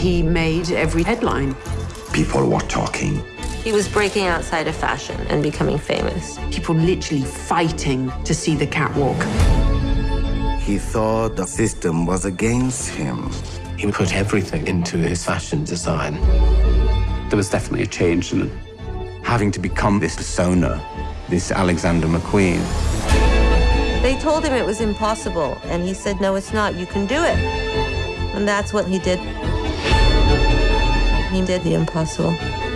He made every headline. People were talking. He was breaking outside of fashion and becoming famous. People literally fighting to see the catwalk. He thought the system was against him. He put everything into his fashion design. There was definitely a change in having to become this persona, this Alexander McQueen. They told him it was impossible, and he said, no, it's not. You can do it. And that's what he did. Did the impossible.